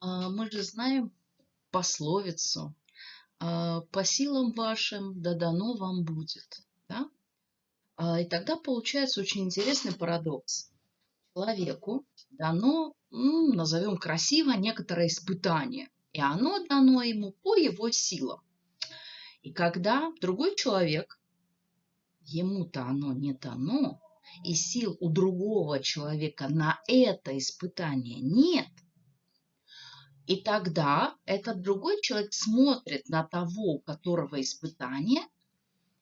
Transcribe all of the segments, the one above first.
А, Мы же знаем пословицу а, «по силам вашим да дано вам будет». Да? А, И тогда получается очень интересный парадокс. Человеку дано, назовем красиво, некоторое испытание, и оно дано ему по его силам. И когда другой человек, ему-то оно не дано, и сил у другого человека на это испытание нет, и тогда этот другой человек смотрит на того, у которого испытание,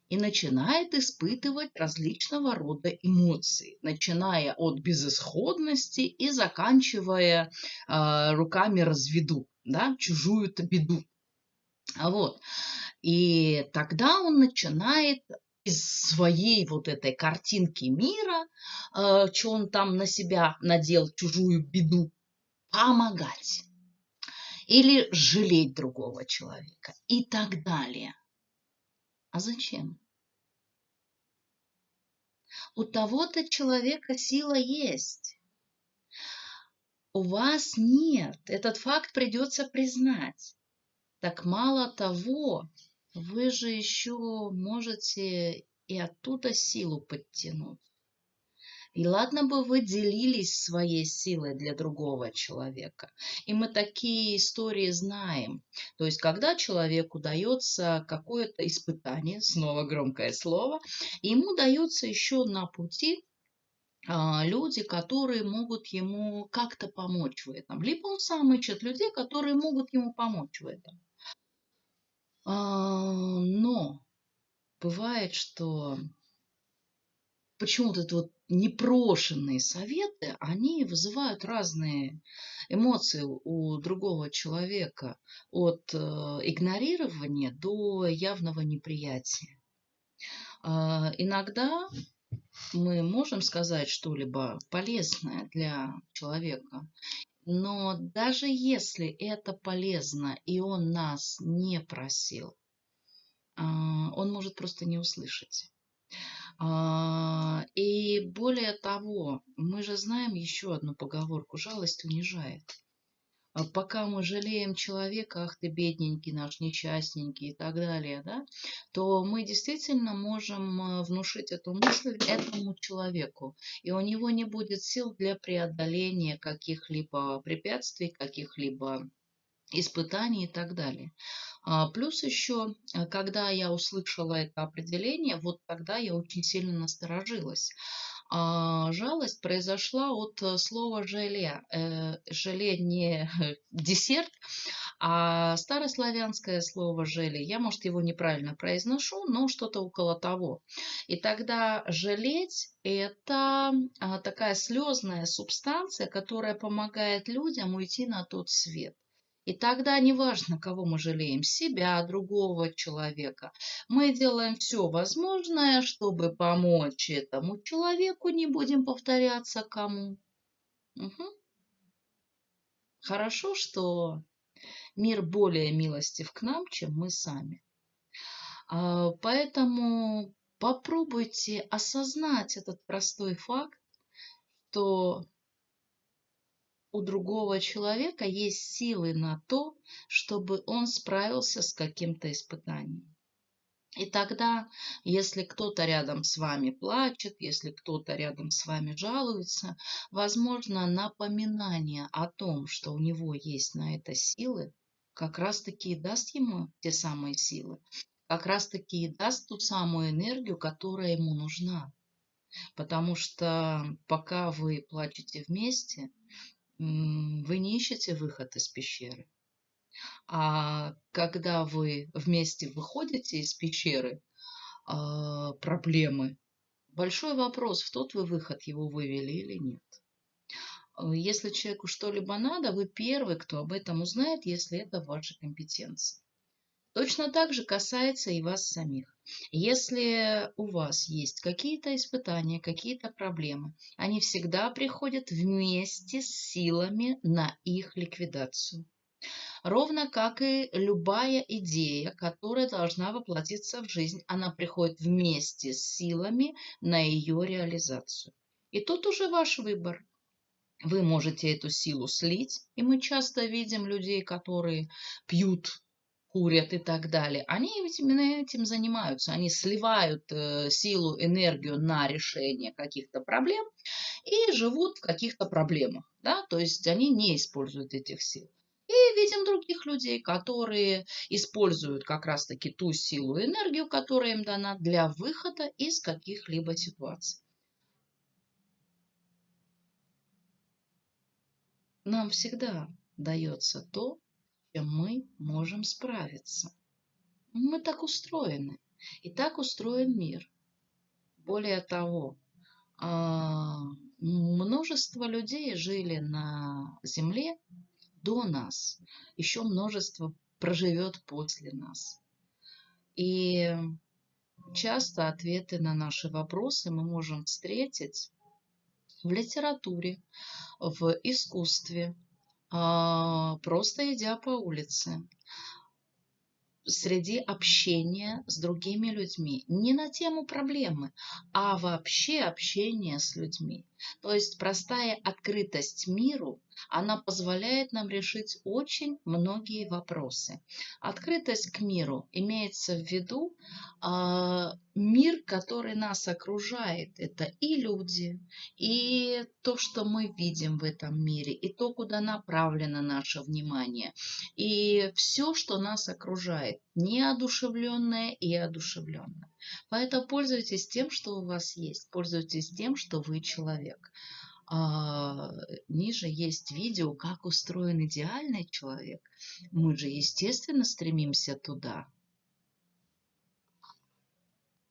и начинает испытывать различного рода эмоции, начиная от безысходности и заканчивая э, руками разведу, да, чужую-то беду. А Вот. И тогда он начинает из своей вот этой картинки мира, э, что он там на себя надел, чужую беду, помогать или жалеть другого человека и так далее. А зачем? У того-то человека сила есть. У вас нет. Этот факт придется признать. Так мало того, вы же еще можете и оттуда силу подтянуть. И ладно бы вы делились своей силой для другого человека. И мы такие истории знаем. То есть, когда человеку дается какое-то испытание, снова громкое слово, ему дается еще на пути а, люди, которые могут ему как-то помочь в этом. Либо он сам ищет людей, которые могут ему помочь в этом. А, Но бывает, что почему-то это вот непрошенные советы, они вызывают разные эмоции у другого человека, от э, игнорирования до явного неприятия. А, Иногда мы можем сказать что-либо полезное для человека, но даже если это полезно, и он нас не просил, а, он может просто не услышать. А, И более того, мы же знаем еще одну поговорку «жалость унижает». А Пока мы жалеем человека, ах ты бедненький наш, несчастненький и так далее, да, то мы действительно можем э, внушить эту мысль этому человеку. И у него не будет сил для преодоления каких-либо препятствий, каких-либо испытаний и так далее. А, Плюс еще, э, когда я услышала это определение, вот тогда я очень сильно насторожилась. А, Жалость произошла от э, слова желе. Э, Желе не десерт, а старославянское слово желе. Я, может, его неправильно произношу, но что-то около того. И тогда жалеть – это а, такая слезная субстанция, которая помогает людям уйти на тот свет. И тогда неважно, кого мы жалеем, себя, другого человека, мы делаем все возможное, чтобы помочь этому человеку, не будем повторяться кому. Мгм. Хорошо, что мир более милостив к нам, чем мы сами. А, Поэтому попробуйте осознать этот простой факт, что у другого человека есть силы на то, чтобы он справился с каким-то испытанием. И тогда, если кто-то рядом с вами плачет, если кто-то рядом с вами жалуется, возможно, напоминание о том, что у него есть на это силы, как раз-таки и даст ему те самые силы, как раз-таки и даст ту самую энергию, которая ему нужна. Потому что пока вы плачете вместе, вы не ищете выход из пещеры. А когда вы вместе выходите из пещеры, а, проблемы, большой вопрос, в тот вы выход его вывели или нет. А, Если человеку что-либо надо, вы первый, кто об этом узнает, если это в вашей компетенции. Точно так же касается и вас самих. Если у вас есть какие-то испытания, какие-то проблемы, они всегда приходят вместе с силами на их ликвидацию. Ровно как и любая идея, которая должна воплотиться в жизнь, она приходит вместе с силами на ее реализацию. И тут уже ваш выбор. вы можете эту силу слить, и мы часто видим людей, которые пьют, курят и так далее. Они именно этим занимаются. Они сливают э, силу, энергию на решение каких-то проблем и живут в каких-то проблемах. Да? То есть они не используют этих сил. И видим других людей, которые используют как раз-таки ту силу и энергию, которая им дана для выхода из каких-либо ситуаций. Нам всегда дается то, чем мы можем справиться. Мы так устроены, и так устроен мир. Более того, а, множество людей жили на Земле до нас, еще множество проживет после нас. И часто ответы на наши вопросы мы можем встретить в литературе, в искусстве, просто идя по улице среди общения с другими людьми. Не на тему проблемы, а вообще общение с людьми. То есть простая открытость миру, она позволяет нам решить очень многие вопросы. Открытость к миру имеется в виду э, мир, который нас окружает. Это и люди, и то, что мы видим в этом мире, и то, куда направлено наше внимание, и все, что нас окружает, неодушевленное и одушевленное. Поэтому пользуйтесь тем, что у вас есть. Пользуйтесь тем, что вы человек. А, ниже есть видео, как устроен идеальный человек. Мы же, естественно, стремимся туда.